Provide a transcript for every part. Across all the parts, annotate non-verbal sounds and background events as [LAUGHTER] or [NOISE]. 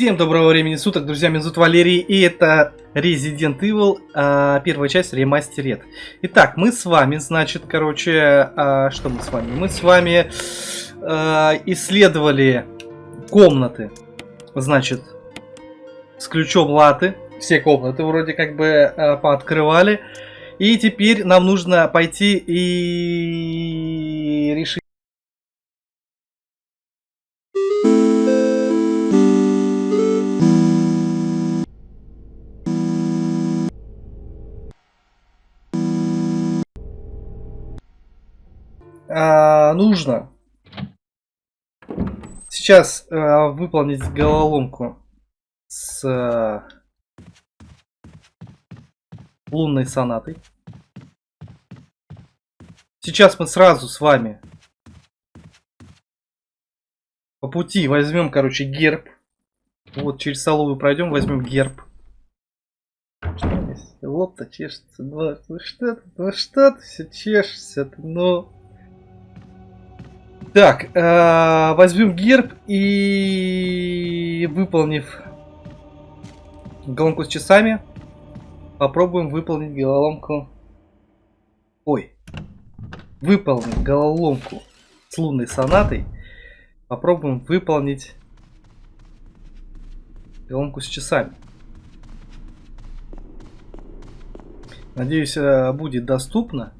Всем доброго времени суток, друзья, меня зовут Валерий, и это Resident Evil, а, первая часть ремастерет. Итак, мы с вами, значит, короче, а, что мы с вами? Мы с вами а, исследовали комнаты, значит, с ключом латы, все комнаты вроде как бы а, пооткрывали. И теперь нам нужно пойти и решить а, нужно сейчас а, выполнить головоломку с а, лунной сонатой. Сейчас мы сразу с вами по пути возьмем, короче, герб. Вот через соловую пройдем, возьмем герб. Лоб-то чешется. Ну, ну что ты, ну что ты все чешешься-то, ну... Так, э, возьмем герб и выполнив головоломку с часами, попробуем выполнить головоломку. Ой, выполнить головоломку с лунной сонатой. Попробуем выполнить головоломку с часами. Надеюсь, э, будет доступно.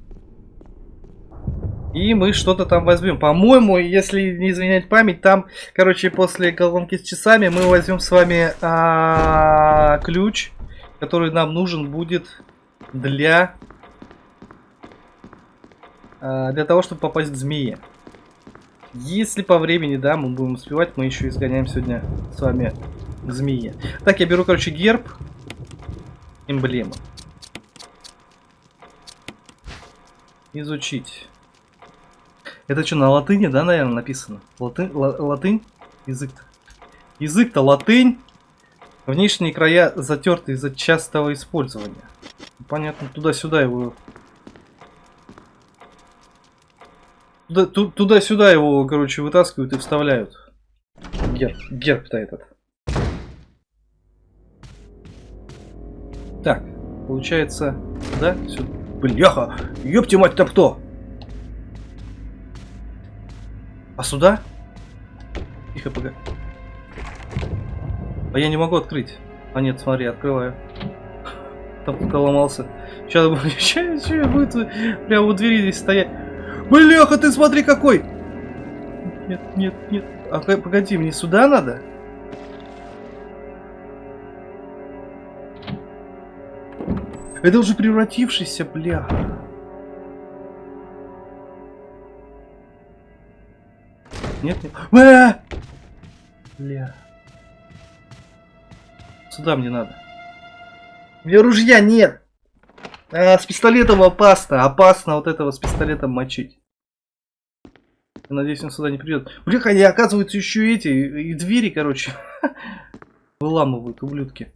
И мы что-то там возьмем. По-моему, если не изменять память, там, короче, после головоломки с часами мы возьмем с вами а, ключ, который нам нужен будет для а, для того, чтобы попасть к змее. Если по времени, да, мы будем успевать, мы еще изгоняем сегодня с вами к змее. Так, я беру, короче, герб, эмблему. Изучить. Это что, на латыни, да, наверное, написано? Латы... Латынь? Язык-то. Язык-то латынь. Внешние края затерты из-за частого использования. Понятно, туда-сюда его... Туда-сюда его, короче, вытаскивают и вставляют. Герб. Герб-то этот. Так, получается, да? Сюда. Бляха! Ёпти мать там кто? А сюда? Тихо, погоди. А я не могу открыть. А нет, смотри, открываю. Там кто ломался. Сейчас, сейчас, сейчас будет прямо у двери здесь стоять. Бляха, ты смотри какой! Нет, нет, нет. А погоди, мне сюда надо? Это уже превратившийся, бля. Нет, нет. Бэ! Бля. Сюда мне надо. У меня ружья нет. А, с пистолетом опасно. Опасно вот этого с пистолетом мочить. Я надеюсь, он сюда не придет. Блин, они оказываются еще эти. И двери, короче. [LAUGHS] Выламывают, ублюдки.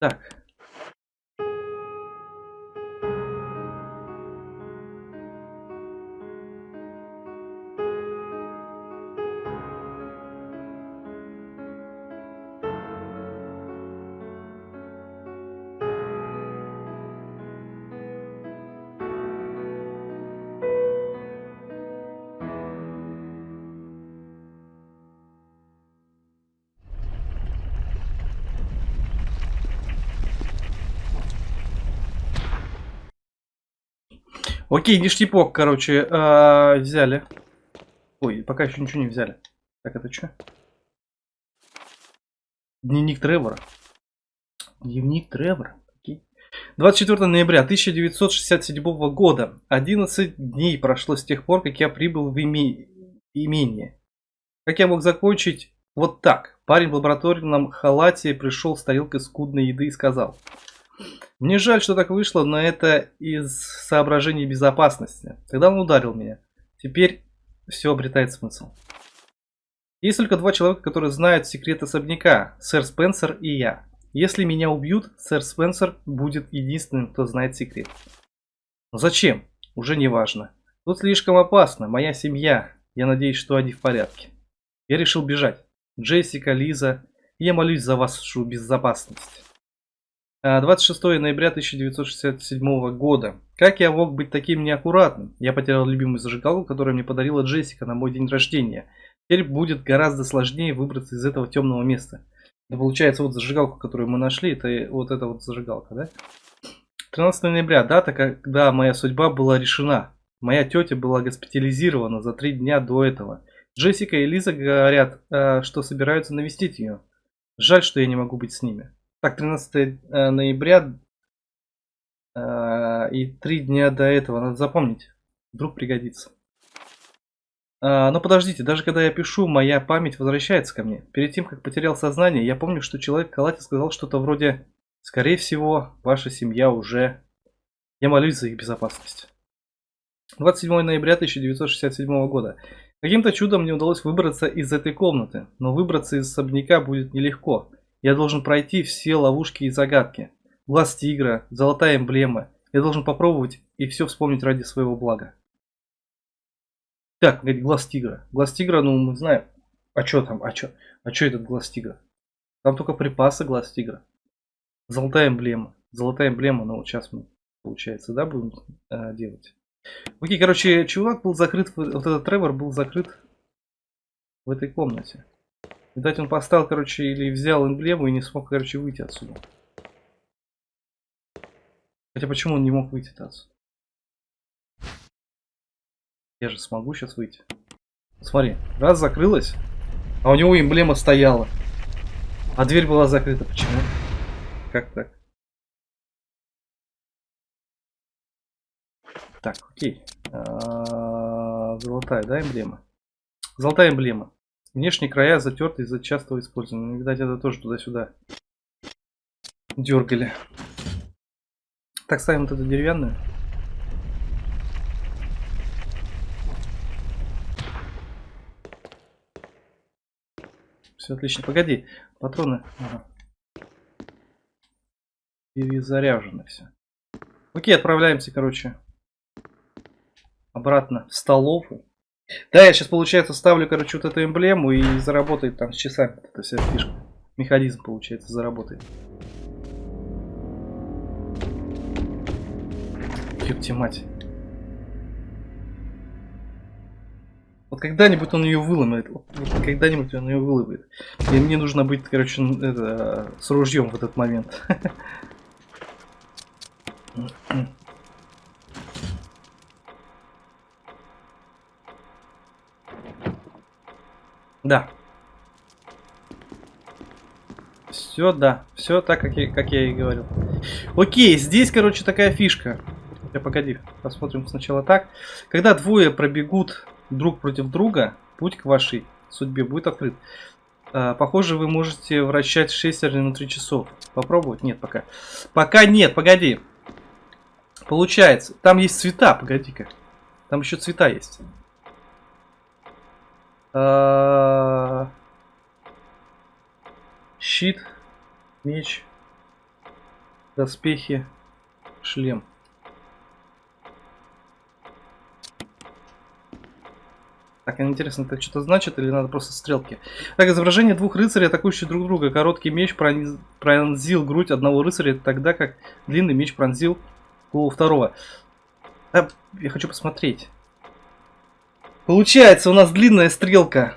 Так. Окей, ништяпок, короче, э, взяли. Ой, пока еще ничего не взяли. Так, это что? Дневник Тревора. Дневник Тревора. Окей. 24 ноября 1967 года. 11 дней прошло с тех пор, как я прибыл в име... имение. Как я мог закончить вот так? Парень в лабораторном халате пришел с тарелкой скудной еды и сказал... Мне жаль, что так вышло, но это из соображений безопасности. Тогда он ударил меня. Теперь все обретает смысл. Есть только два человека, которые знают секрет особняка. Сэр Спенсер и я. Если меня убьют, сэр Спенсер будет единственным, кто знает секрет. Но зачем? Уже не важно. Тут слишком опасно. Моя семья. Я надеюсь, что они в порядке. Я решил бежать. Джессика, Лиза, я молюсь за вашу безопасность. 26 а, ноября 1967 года. Как я мог быть таким неаккуратным? Я потерял любимую зажигалку, которую мне подарила Джессика на мой день рождения. Теперь будет гораздо сложнее выбраться из этого темного места. Это получается вот зажигалку, которую мы нашли, это вот эта вот зажигалка, да? 13 ноября, дата, когда моя судьба была решена. Моя тетя была госпитализирована за три дня до этого. Джессика и Лиза говорят, э, что собираются навестить ее. Жаль, что я не могу быть с ними. Так, 13 э, ноября э, и три дня до этого, надо запомнить. Вдруг пригодится. А, но подождите, даже когда я пишу, моя память возвращается ко мне. Перед тем, как потерял сознание, я помню, что человек в сказал что-то вроде «Скорее всего, ваша семья уже...» Я молюсь за их безопасность. 27 ноября 1967 года. Каким-то чудом мне удалось выбраться из этой комнаты, но выбраться из особняка будет нелегко. Я должен пройти все ловушки и загадки. Глаз тигра, золотая эмблема. Я должен попробовать и все вспомнить ради своего блага. Так, говорит, глаз тигра. Глаз тигра, ну мы знаем. А что там? А что? А что этот глаз тигра? Там только припасы глаз тигра. Золотая эмблема. Золотая эмблема, ну вот сейчас мы, получается, да, будем э, делать. Окей, короче, чувак был закрыт, вот этот Тревор был закрыт в этой комнате. Видать, он поставил, короче, или взял эмблему и не смог, короче, выйти отсюда. Хотя почему он не мог выйти отсюда? Я же смогу сейчас выйти. Смотри, раз закрылась, а у него эмблема стояла. А дверь была закрыта. Почему? Как так? Так, окей. А, золотая, да, эмблема? Золотая эмблема. Внешние края затерты из-за частого использования. Видать, это тоже туда-сюда дергали. Так, ставим вот эту деревянную. Все отлично. Погоди, патроны. Ага. Перезаряжено все. Окей, отправляемся, короче, обратно в столовую. Да, я сейчас, получается, ставлю, короче, вот эту эмблему и заработает там с часами. Это вся фишка. Механизм, получается, заработает. Ёпти мать. Вот когда-нибудь он ее выломает. Вот когда-нибудь он ее выломает. И мне нужно быть, короче, это, с ружьем в этот момент. [LAUGHS] Да. Все, да. Все так, как я, как я и говорил. Окей, здесь, короче, такая фишка. Я погоди, посмотрим сначала так. Когда двое пробегут друг против друга, путь к вашей судьбе будет открыт. А, похоже, вы можете вращать шестерни на 3 часов. Попробовать? Нет, пока. Пока нет, погоди. Получается, там есть цвета, погоди-ка. Там еще цвета есть. А... Щит, меч, доспехи, шлем. Так, интересно, это что-то значит или надо просто стрелки? Так, изображение двух рыцарей, атакующих друг друга. Короткий меч пронз... пронзил грудь одного рыцаря, тогда как длинный меч пронзил голову второго. А, я хочу посмотреть. Получается, у нас длинная стрелка.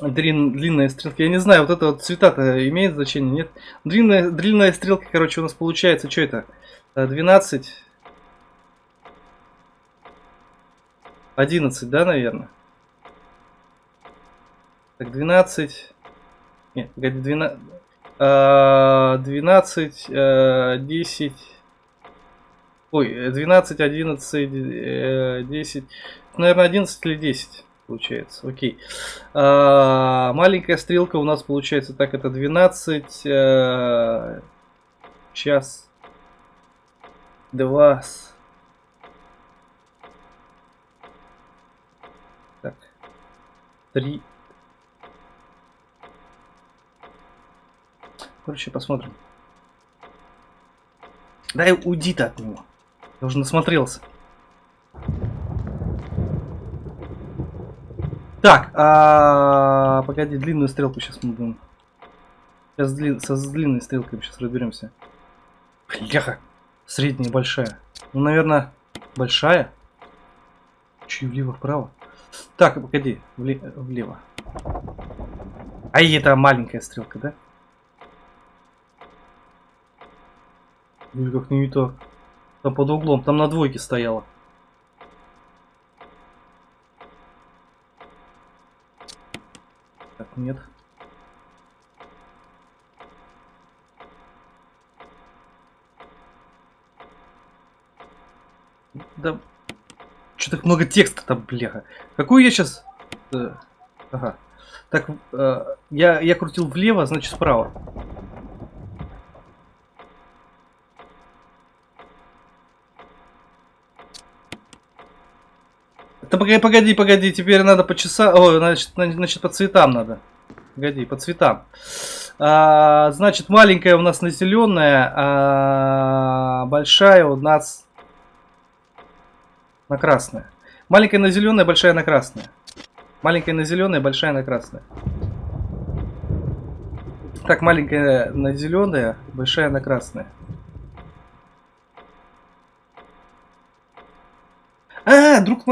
Длин, длинная стрелка. Я не знаю, вот это вот цвета-то имеет значение, нет? Длинная, длинная стрелка, короче, у нас получается, что это? 12 11, да, наверное? Так, 12. Нет, погоди, 12. 12, 10. Ой, 12, 11, 10. Наверное, 11 или 10 получается. Окей. А, маленькая стрелка у нас получается так, это 12 а, э, час 2 три. Короче, посмотрим. Дай уйди-то от него. Я уже насмотрелся. Так, а, погоди, длинную стрелку сейчас мы будем. Сейчас длин... со с длинной стрелкой сейчас разберемся. Бляха. Средняя, большая. Ну, наверное, большая. Чуть влево, вправо. Так, погоди, вле... влево. А это маленькая стрелка, да? Или как не так. Там под углом, там на двойке стояла. Так, нет. Да. Что так много текста там, бляха. Какую я сейчас... Э, ага. Так, э, я, я крутил влево, значит справа. Да погоди, погоди, погоди, теперь надо по часам... Ой, значит, значит, по цветам надо. Погоди, по цветам. А, значит, маленькая у нас населенная, а большая у нас на красная. Маленькая на зеленая, большая на красная. Маленькая на зеленая, большая на красная. Так, маленькая на зеленая, большая на красная. А, друг...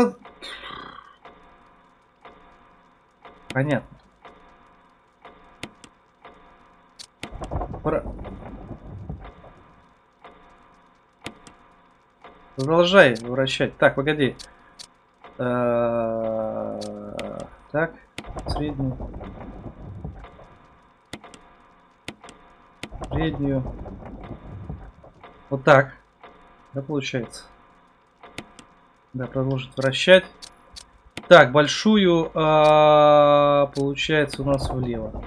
Понятно. Про... Продолжай вращать. Так, погоди. Э, так, среднюю. Среднюю. Вот так. Да, получается. Да, продолжить вращать. Так, большую, а, получается, у нас влево.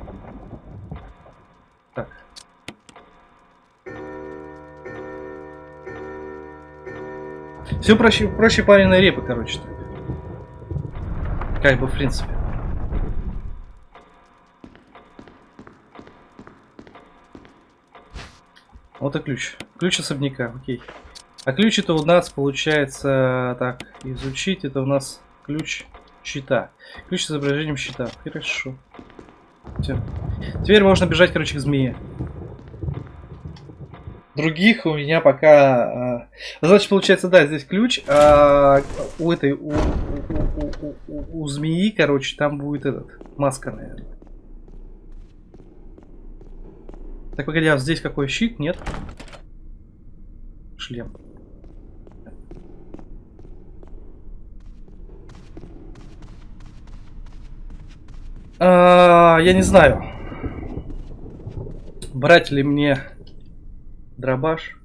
Все проще, проще пареной репы, короче. -то. Как бы, в принципе. Вот и ключ. Ключ особняка, окей. А ключ это у нас получается, так, изучить, это у нас ключ щита. Ключ с изображением щита. Хорошо. Все. Теперь можно бежать, короче, к змее. Других у меня пока... А, значит, получается, да, здесь ключ, а у этой, у, у, у, у, у змеи, короче, там будет этот, маска, наверное. Так, погоди, а здесь какой щит? Нет? Шлем. А, я не знаю. Брать ли мне дробаш.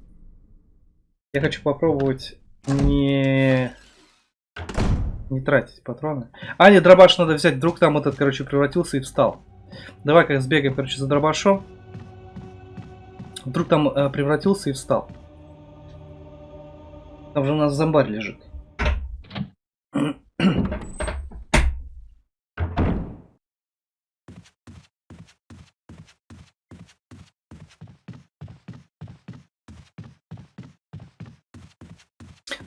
Я хочу попробовать не... Не тратить патроны. А, нет, дробаш надо взять. Вдруг там этот, короче, превратился и встал. давай как сбегаем, короче, за дробашом. Вдруг там э, превратился и встал. Там же у нас зомбарь лежит.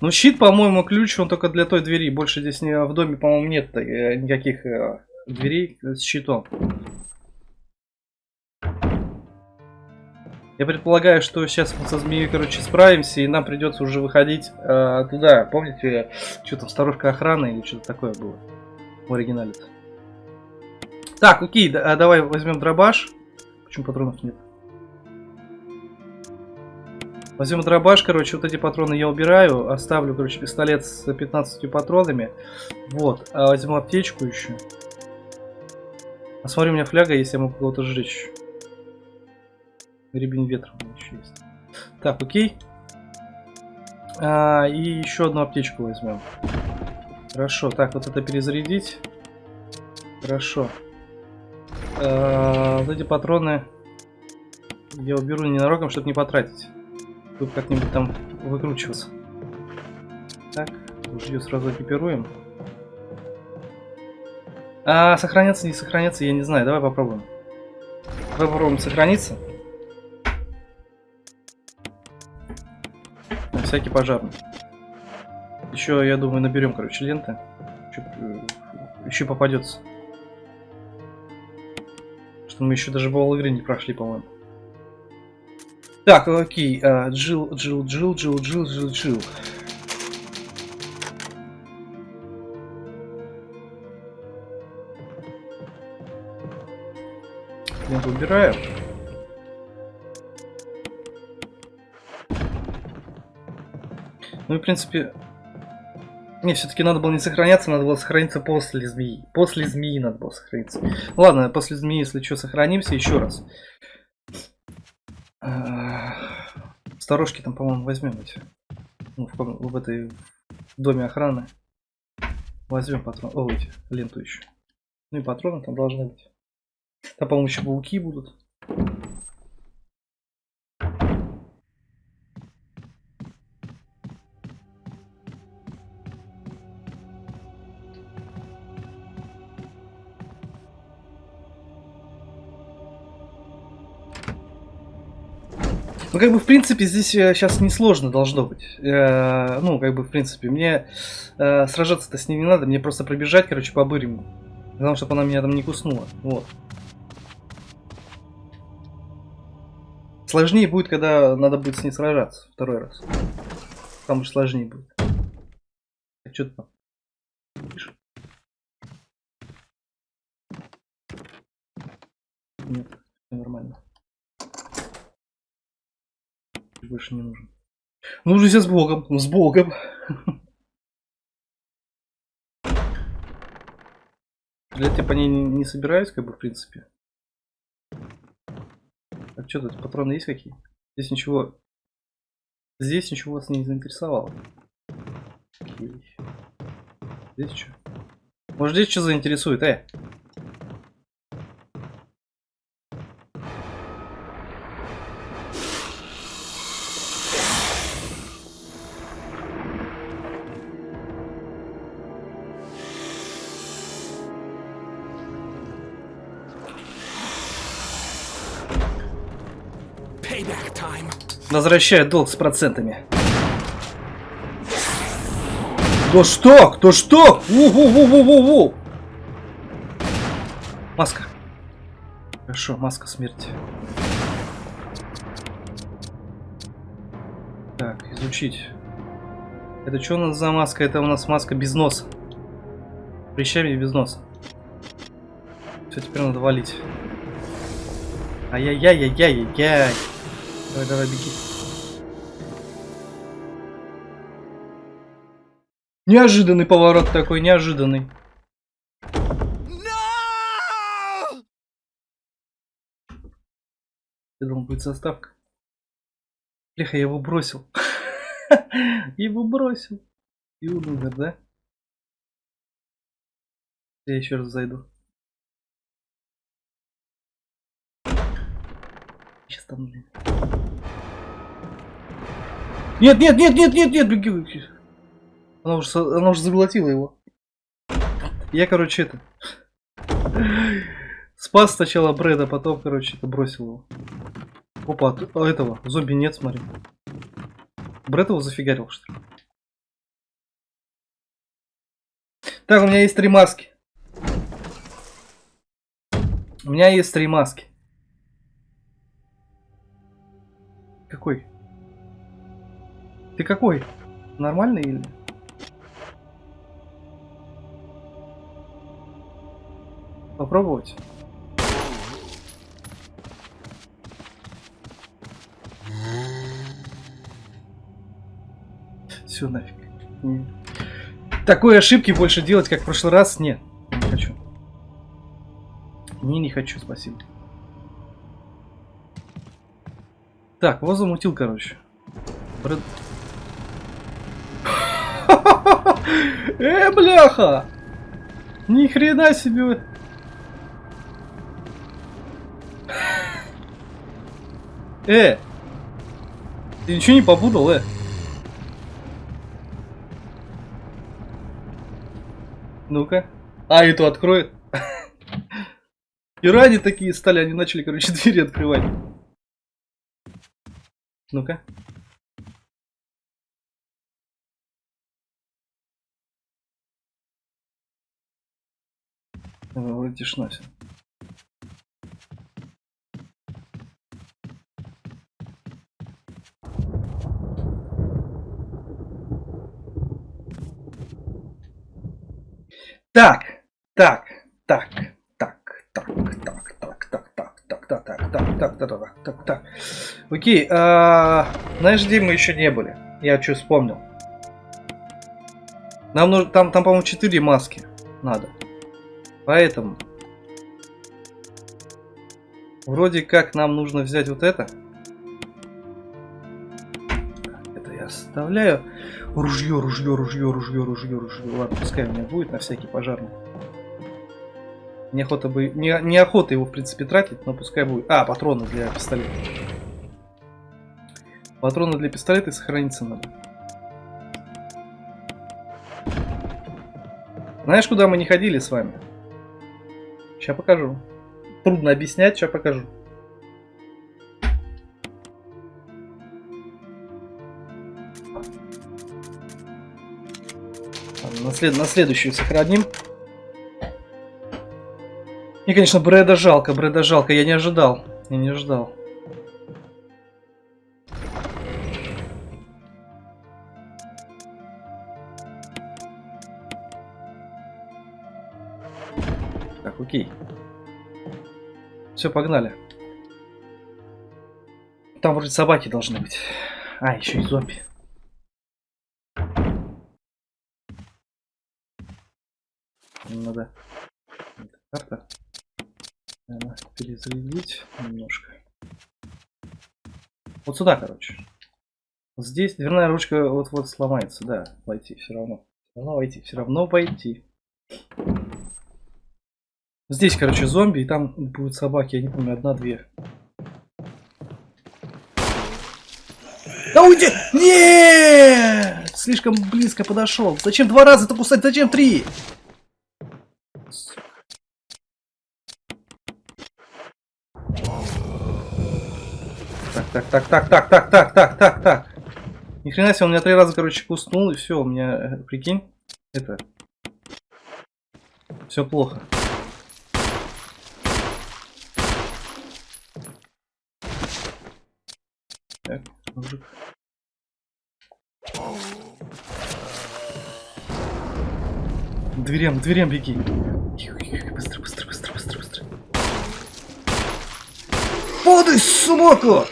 Ну, щит, по-моему, ключ, он только для той двери. Больше здесь не, в доме, по-моему, нет э, никаких э, дверей с щитом. Я предполагаю, что сейчас мы со змеей, короче, справимся, и нам придется уже выходить э, туда. Помните, что там, сторожка охраны или что-то такое было в оригинале -то. Так, окей, да, давай возьмем дробаш. Почему патронов нет? Возьмем дробаш, короче, вот эти патроны я убираю. Оставлю, короче, пистолет с 15 патронами. Вот. А возьму аптечку еще. А смотри, у меня фляга есть, я могу кого-то сжечь. Рябин ветра у меня еще есть. Так, окей. А, и еще одну аптечку возьмем. Хорошо, так, вот это перезарядить. Хорошо. А, вот эти патроны я уберу ненароком, чтобы не потратить. Тут как-нибудь там выкручиваться. Так, ружье сразу экипируем. А, сохраняться, не сохраняться, я не знаю. Давай попробуем. Попробуем сохраниться. На всякий пожарный. Еще, я думаю, наберем, короче, ленты. Чё, еще попадется. Что мы еще даже в игры не прошли, по-моему. Так, окей. а, Джил, Джил, Джил, Джил, Джил, Джил, Джил. Я выбираю. Ну в принципе... Не, все-таки надо было не сохраняться, надо было сохраниться после змеи. После змеи надо было сохраниться. Ладно, после змеи, если что, сохранимся еще раз. А, Сторожки там, по-моему, возьмем эти. Ну, в, в этой в доме охраны. Возьмем патрон. О, эти, ленту еще. Ну и патроны там должны быть. Там, по-моему, еще пауки будут. Как бы, в принципе, здесь сейчас несложно должно быть. Э, ну, как бы, в принципе, мне э, сражаться-то с ним не надо, мне просто пробежать, короче, по бырему. Главное, чтобы она меня там не куснула. Вот. Сложнее будет, когда надо будет с ней сражаться второй раз. Там уж сложнее будет. А что ты там? Нет, все нормально. Больше не нужен. Ну, друзья, с Богом, с Богом. Стрелять я по ней не, не собираюсь, как бы, в принципе. А что тут, патроны есть какие? Здесь ничего... Здесь ничего вас не заинтересовало. Окей. Здесь что? Может здесь что заинтересует, э? Возвращает долг с процентами. Да что? Кто что? У-у-у-у-у-у! Маска. Хорошо, маска смерти. Так, изучить. Это что у нас за маска? Это у нас маска без носа. Прищами без носа. Все, теперь надо валить. Ай-яй-яй-яй-яй-яй. Давай, давай, беги. Неожиданный поворот такой, неожиданный. No! Я думал, будет заставка. Бляха, я его бросил. [LAUGHS] Его бросил. И умер, да? Я еще раз зайду. Сейчас там, блин. Нет, нет, нет, нет, нет, нет, беги, беги. Она уже, она уже заглотила его. Я, короче, это... Спас сначала Брэда, потом, короче, это бросил его. Опа, а этого, зомби нет, смотри. Брэд его зафигарил, что ли? Так, у меня есть три маски. У меня есть три маски. Какой? Ты какой? Нормальный или? Попробовать? Все нафиг. Такой ошибки больше делать, как в прошлый раз, нет. Не хочу. Не, не хочу, спасибо. Так, его замутил, короче. Брэд- [LAUGHS] Э, бляха! Ни хрена себе! Э! Ты ничего не попутал, э? Ну-ка. А, эту откроет. И ради такие стали, они начали, короче, [LAUGHS] двери открывать. Ну-ка. Вроде тишина. Так, так, так, так, так, так, так, так, так, так, так, так, так, так, так, так, так, так. Окей, а, знаешь, где мы еще не были? Я что вспомнил. Нам нужно, там, там, по-моему, 4 маски надо. Поэтому вроде как нам нужно взять вот это. Это я оставляю. Ружье, ружье, ружье, ружье, ружье, ружье. Ладно, пускай у меня будет на всякий пожарный. Неохота бы. Не, неохота его, в принципе, тратить, но пускай будет. А, патроны для пистолета. Патроны для пистолета сохраниться надо. Знаешь, куда мы не ходили с вами? Сейчас покажу. Трудно объяснять, сейчас покажу. След... на следующую сохраним. И, конечно, Брэда жалко, Брэда жалко. Я не ожидал. Я не ожидал. Так, окей. Все, погнали. Там вроде собаки должны быть. А, еще и зомби. Надо эта карта наверное, перезарядить немножко. Вот сюда, короче. Здесь дверная ручка вот-вот сломается, да, войти все равно. Все равно войти, все равно войти. Здесь, короче, зомби, и там будут собаки, я не помню, одна-две. Да уйди! Нет! Слишком близко подошел. Зачем два раза-то кусать? Зачем три? Так, так, так, так, так, так, так, так, так. Ни хрена себе, он меня три раза, короче, куснул, и все, у меня, э, прикинь, это... Все плохо. Так, мужик. Дверям, дверям беги. Быстро, быстро, быстро, быстро, быстро. Подай, собака!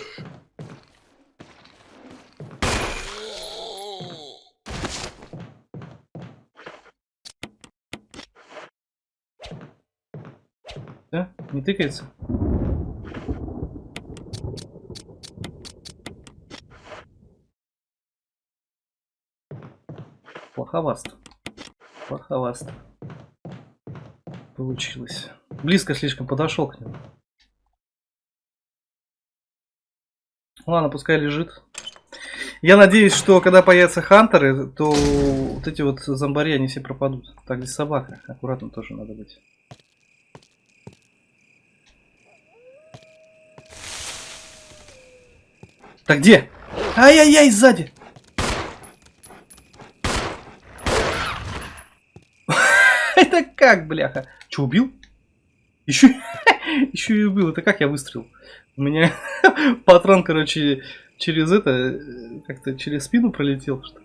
Да? Не тыкается? Плоховасто. Плоховасто. Получилось. Близко слишком подошел к нему. Ладно, пускай лежит. Я надеюсь, что когда появятся хантеры, то вот эти вот зомбари, они все пропадут. Так, здесь собака. Аккуратно тоже надо быть. Так где? Ай-яй-яй, сзади! [LAUGHS] Это как, бляха? Че, убил? Еще, [LAUGHS] еще и убил. Это как я выстрелил? У меня [LAUGHS] патрон, короче, через это, как-то через спину пролетел, что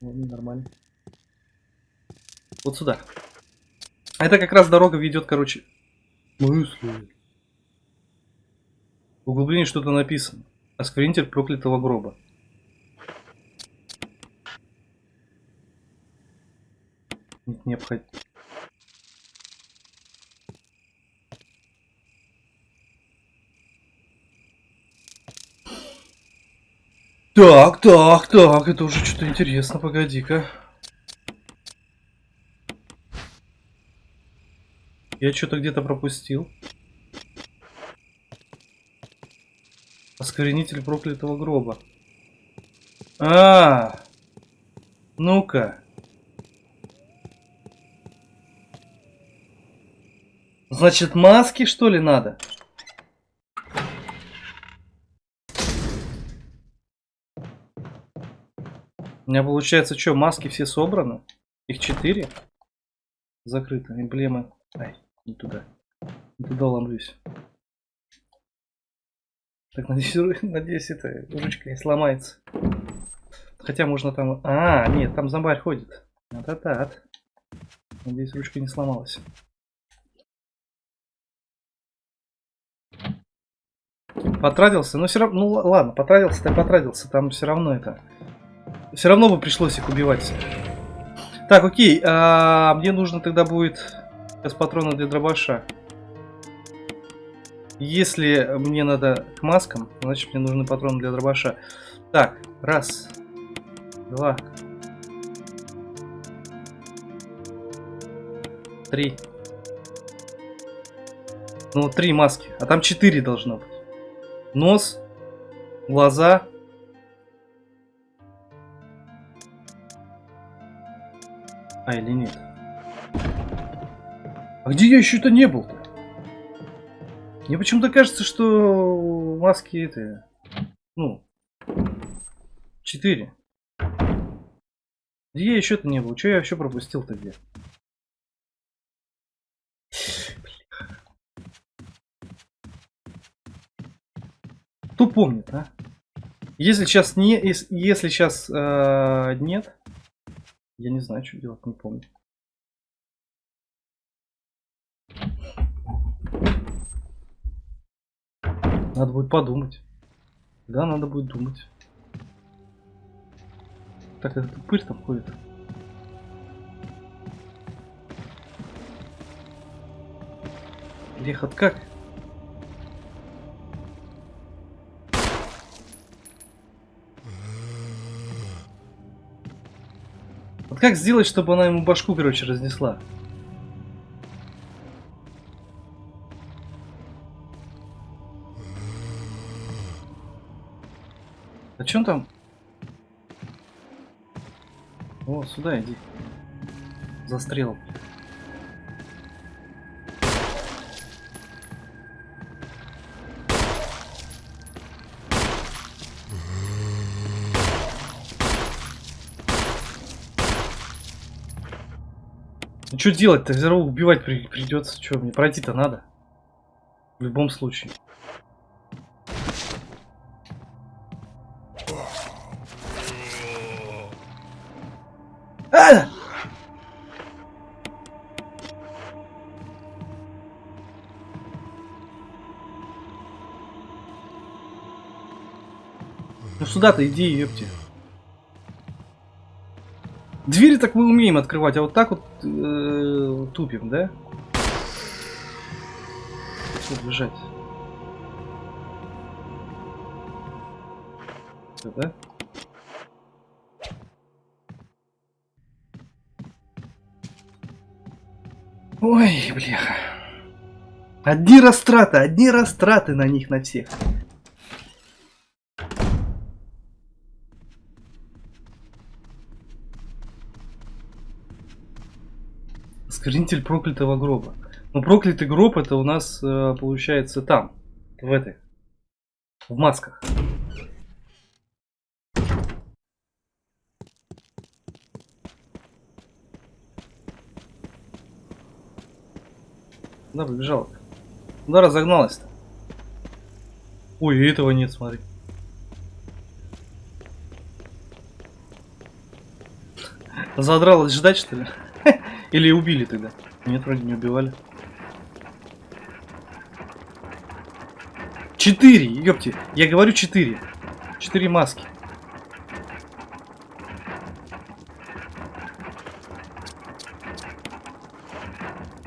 Ладно, нормально. Вот сюда. Это как раз дорога ведет, короче. Мысли. В углублении что-то написано. Осквернитель проклятого гроба. Нет необходимо. Так, так, так, это уже что-то интересно, погоди-ка. Я что-то где-то пропустил. Осквернитель проклятого гроба. А, -а, -а. ну-ка. Значит, маски что ли надо? У меня получается, что, маски все собраны? Их четыре? Закрыто. Эмблемы. Ай, не туда. Не туда ломлюсь. Так, надеюсь, [LAUGHS] надеюсь, это ручка не сломается. Хотя можно там... А, нет, там зомбарь ходит. Да-да-да. Надеюсь, ручка не сломалась. Потратился? Ну, все равно... Ну, ладно, потратился, так потратился. Там все равно это... Все равно бы пришлось их убивать. Так, окей. А, мне нужно тогда будет... Сейчас патроны для дробаша. Если мне надо к маскам, значит мне нужны патроны для дробаша. Так, раз, два, три. Ну, три маски. А там четыре должно быть. Нос, глаза. А, или нет? А где я еще-то не был-то? Мне почему-то кажется, что маски это... Ну... Четыре. Где я еще-то не был? Что я вообще пропустил-то где? Кто помнит, а? Если сейчас не, если сейчас э, нет, я не знаю, что делать, не помню. Надо будет подумать. Да, надо будет думать. Так, этот упырь там ходит. Лехот как? Вот как сделать, чтобы она ему башку, короче, разнесла? А чем там? О, сюда иди. Застрел. Ну что делать-то? Равно убивать при придется. Что, мне пройти-то надо? В любом случае. Сюда-то иди, ёпти. Двери так мы умеем открывать, а вот так вот э, тупим, да? Что бежать? Все, да? Ой, бляха. Одни растраты, одни растраты на них, на всех. Скринитель проклятого гроба. Ну, проклятый гроб это у нас э, получается там, в этой, в масках. Куда побежала? Куда разогналась-то? Ой, этого нет, смотри. Задралась ждать, что ли? [LAUGHS] Или убили тогда? Нет, вроде не убивали. Четыре, ёпти. Я говорю четыре. Четыре маски.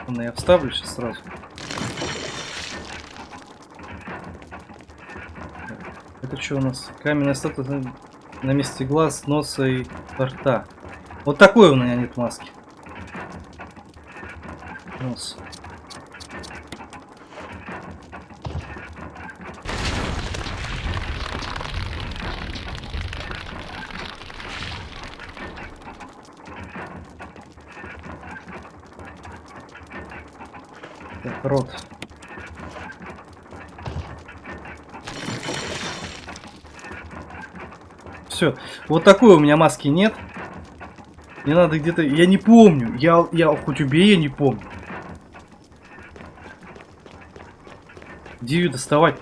Ладно, я вставлю сейчас сразу. Это что у нас? Каменная статуя на, месте глаз, носа и рта. Вот такой у меня нет маски. Нос. Так, рот. все. Вот такой у меня маски нет. Мне надо где-то... Я не помню. Я, я хоть убей, я не помню. Где ее доставать?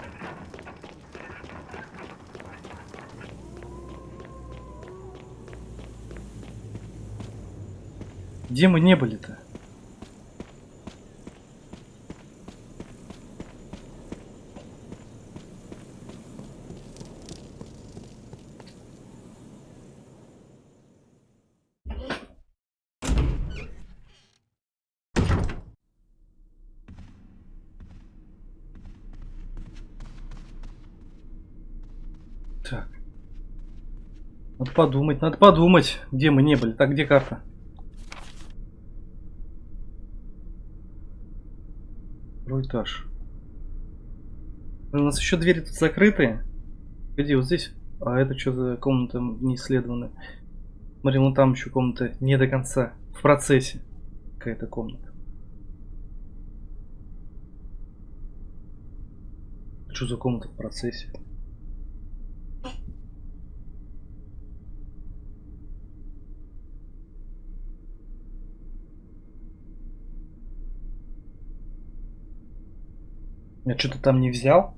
Где мы не были-то? Так. Надо подумать, надо подумать, где мы не были. Так, где карта? Второй этаж. У нас еще двери тут закрытые. Где вот здесь? А это что за комната не исследованная? Смотри, вон там еще комната не до конца. В процессе. Какая-то комната. Что за комната в процессе? Я что-то там не взял.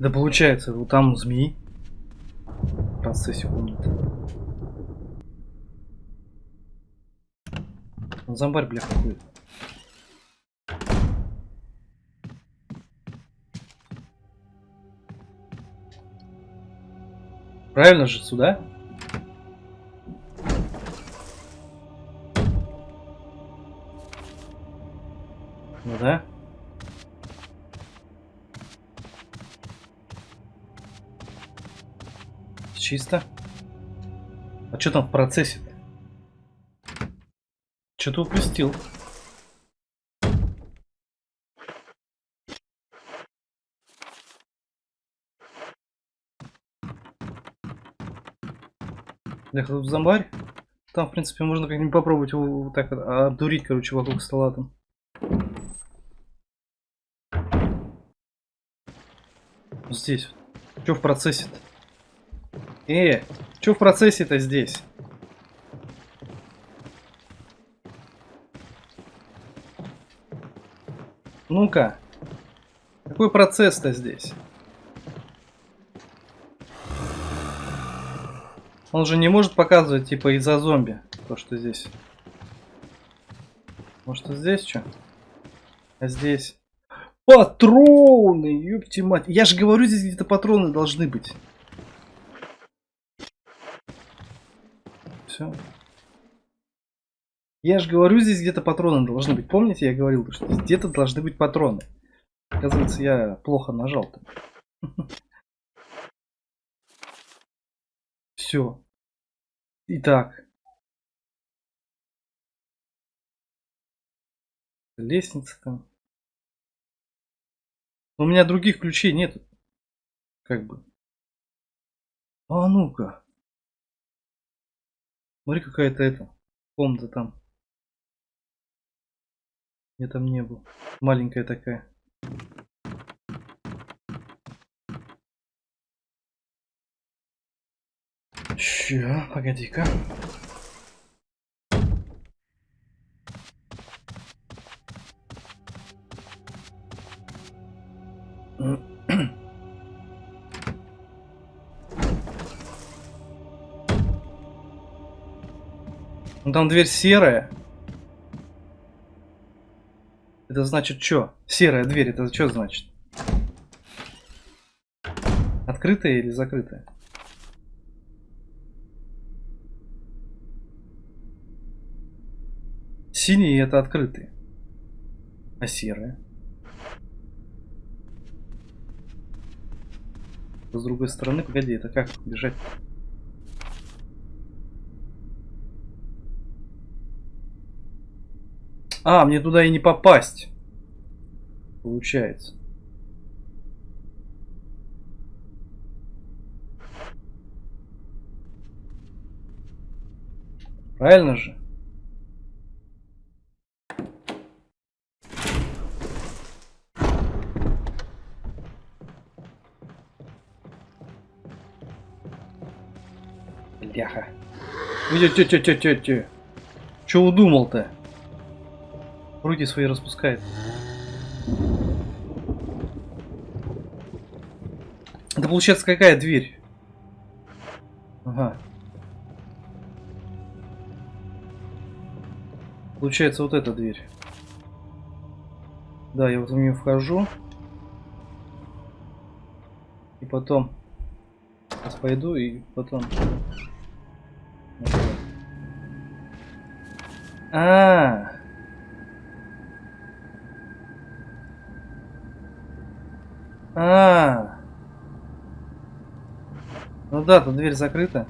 Да получается, вот там змеи. Процессе комнаты. Зомбарь, бля, какой. Правильно же сюда? Чисто. А что там в процессе -то? Что-то упустил. Бляха, тут зомбарь. Там, в принципе, можно как-нибудь попробовать его вот так обдурить, короче, вокруг стола там. Здесь. Что в процессе-то? Э, что в процессе-то здесь? Ну-ка. Какой процесс-то здесь? Он же не может показывать, типа, из-за зомби. То, что здесь. Может, здесь что? А здесь? Патроны, ёпти мать. Я же говорю, здесь где-то патроны должны быть. Все. Я же говорю, здесь где-то патроны должны быть. Помните, я говорил, что где-то должны быть патроны. Оказывается, я плохо нажал. [LAUGHS] Все. Итак. Лестница там. У меня других ключей нет. Как бы. А ну-ка. Смотри, какая-то это. Комната там. Я там не был. Маленькая такая. Ща, погоди-ка. Там дверь серая. Это значит что? Серая дверь, это что значит? Открытая или закрытая? Синие это открытые. А серая? С другой стороны, погоди, это как бежать? А, мне туда и не попасть. Получается. Правильно же? Бляха. Тю-тю-тю-тю-тю. Че удумал-то? Руки свои распускает. Это получается какая дверь? Ага. Получается вот эта дверь. Да, я вот в нее вхожу. И потом... Сейчас пойду и потом... Вот так. А, а, ну да, тут дверь закрыта.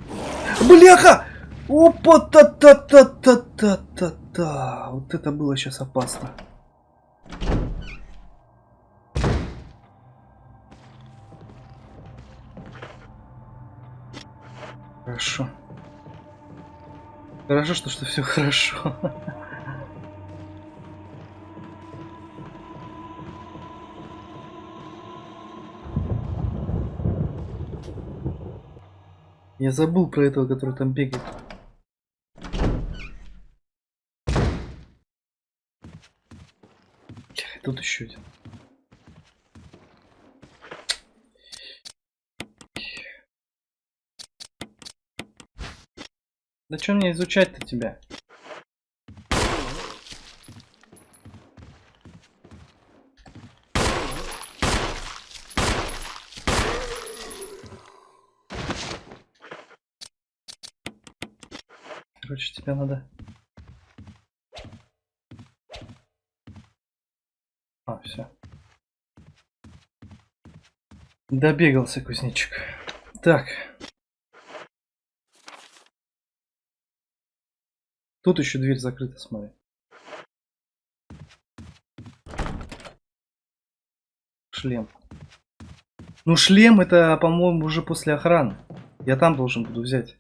Бляха! Опа, та та та та та та та Вот это было сейчас опасно. Хорошо. Хорошо, что, что все хорошо. [LAUGHS] Я забыл про этого, который там бегает. Тут еще один. Что мне изучать-то тебя? Короче, тебе надо... А, все. Добегался кузнечик. Так. Тут еще дверь закрыта, смотри. Шлем. Ну, шлем это, по-моему, уже после охраны. Я там должен буду взять.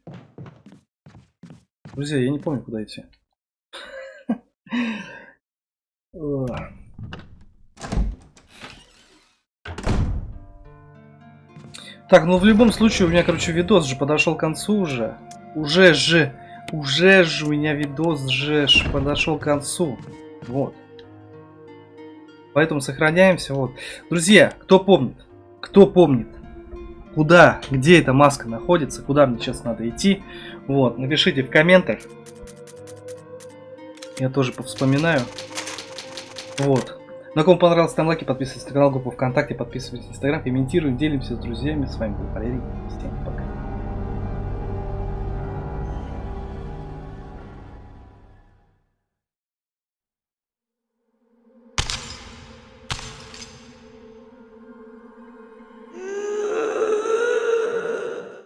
Друзья, я не помню, куда идти. Так, ну в любом случае у меня, короче, видос же подошел к концу уже. Уже же, уже же у меня видос же подошел к концу. Вот. Поэтому сохраняемся. Вот. Друзья, кто помнит, кто помнит, куда, где эта маска находится, куда мне сейчас надо идти, вот, напишите в комментах. Я тоже повспоминаю. Вот. На ком понравилось, ставим лайки, подписывайтесь на канал, группу ВКонтакте, подписывайтесь на Инстаграм, комментируем, делимся с друзьями. С вами был Валерий. Всем пока.